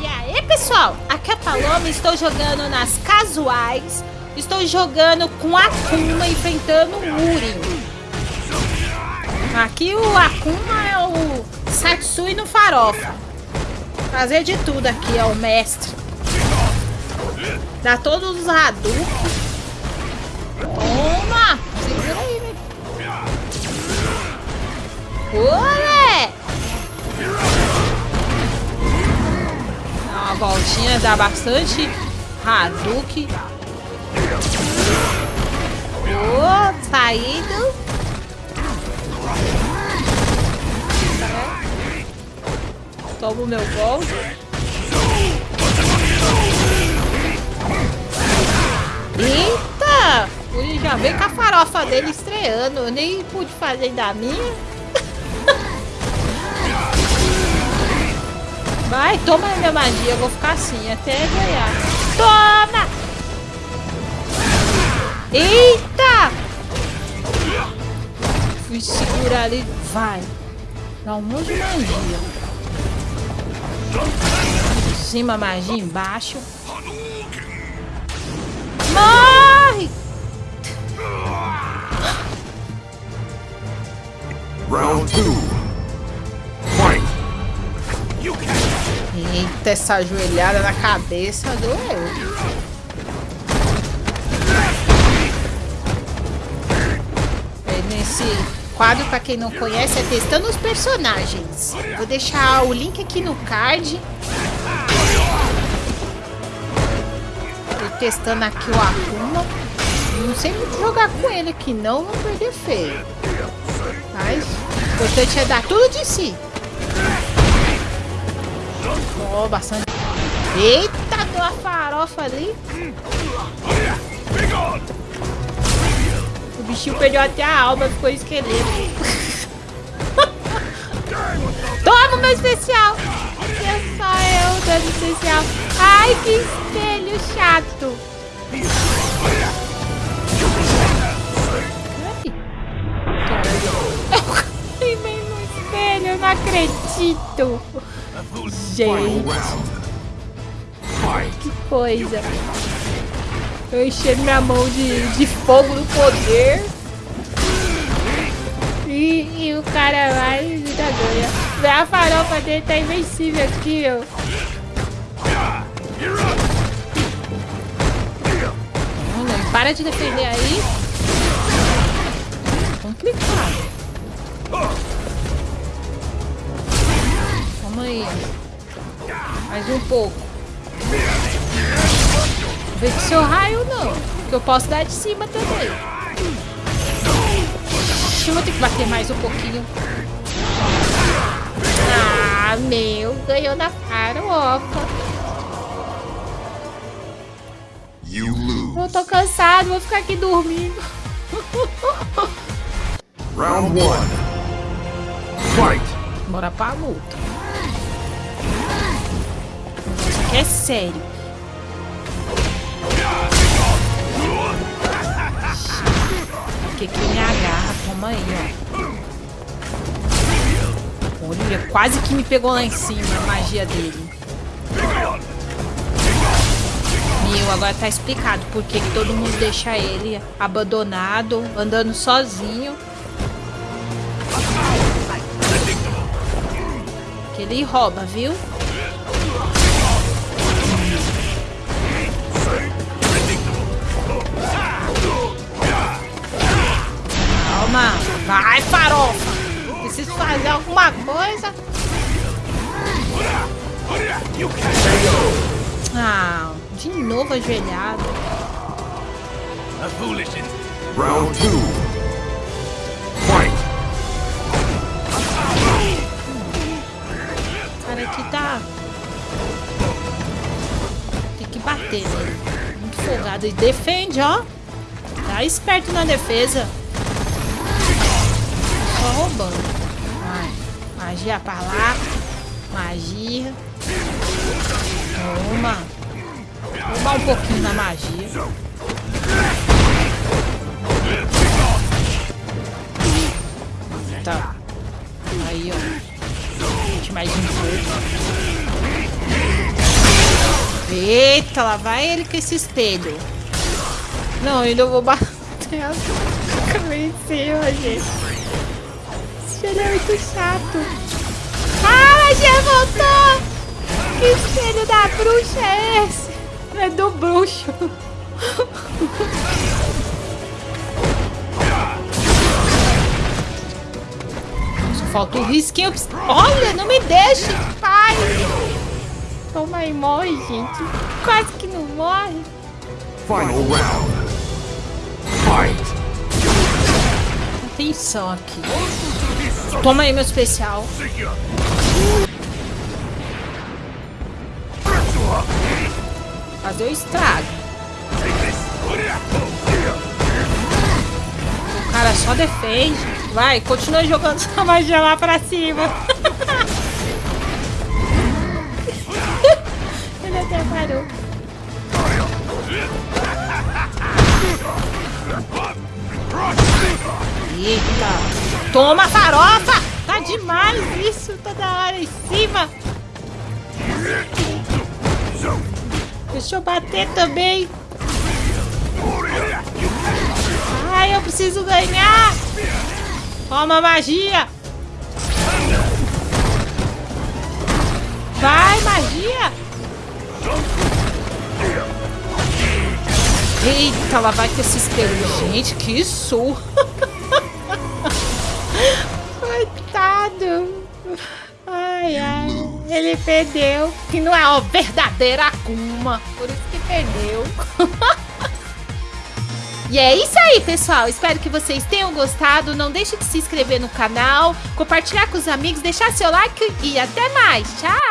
E aí, pessoal? Aqui é a Paloma, estou jogando nas casuais. Estou jogando com Akuma enfrentando o Uri. Aqui o Akuma é o Satsui no farofa. Fazer de tudo aqui, é o mestre. Dá todos os Hadouken. Toma! Segura aí, velho. Olé! Dá uma voltinha, dá bastante Hadouken. Oh, saído. Toma o meu gol. Eita! Já veio com a farofa dele estreando. Eu nem pude fazer da minha. Vai, toma minha magia. Eu vou ficar assim até ganhar. Toma! Eita! Fui segurar ali. Vai. Dá um monte de magia. Em cima, magia embaixo. Morre! Round 2. Eita, essa joelhada na cabeça doeu. É, Nesse quadro, pra quem não conhece, é testando os personagens. Vou deixar o link aqui no card. Tô testando aqui o Akuma. Não sei muito jogar com ele aqui, não, não perder feio. Mas o importante é dar tudo de si. Ó, bastante. Eita, deu uma farofa ali. O bichinho perdeu até a alma, ficou esqueleto. Toma meu especial. É só eu dando especial. Ai, que espelho chato. No eu não acredito. Gente, que coisa. Eu enchei minha mão de, de fogo no poder. E, e o cara vai e ainda ganha. A farofa dele tá invencível aqui, ó. Para de defender aí. Complicado. Mais um pouco. Vê que seu raio não. Que eu posso dar de cima também. Ixi, eu vou ter que bater mais um pouquinho. Ah, meu. Ganhou na farofa. Eu tô cansado. Vou ficar aqui dormindo. Round one. Fight! Bora pra luta. É sério. Que que me agarra? Toma aí, ó. Olha, quase que me pegou lá em cima a magia dele. Meu, agora tá explicado por que todo mundo deixa ele abandonado, andando sozinho. Que ele rouba, viu? Alguma coisa. Ah, de novo ajoelhado. Round two. Fight! O cara aqui tá... Tem que bater nele. Muito folgado. E defende, ó. Tá esperto na defesa. Só roubando. Magia pra lá. Magia. Toma. Roubar um pouquinho na magia. Tá. Aí, ó. mais um pouco. Eita, lá vai ele com esse espelho. Não, ainda vou bater a cabeça em gente. Esse espelho é muito chato. Ah, a Gia voltou! Que espelho da bruxa é esse? É do bruxo. Só falta o risquinho. Olha, não me deixe, pai! Toma aí, morre, gente. Quase que não morre. Final round. Fight! Atenção aqui. Toma aí meu especial. Fazer o estrago. O cara só defende. Vai, continua jogando sua magia lá pra cima. Ele até parou. Eita! Toma farofa! Tá demais isso, toda hora em cima. Deixa eu bater também. Ai, eu preciso ganhar. Toma magia. Vai, magia. Eita, lá vai com esse espelho. Gente, que surra. Coitado. Ai, ai. Ele perdeu. Que não é o verdadeiro Akuma. Por isso que perdeu. E é isso aí, pessoal. Espero que vocês tenham gostado. Não deixe de se inscrever no canal, compartilhar com os amigos, deixar seu like e até mais. Tchau!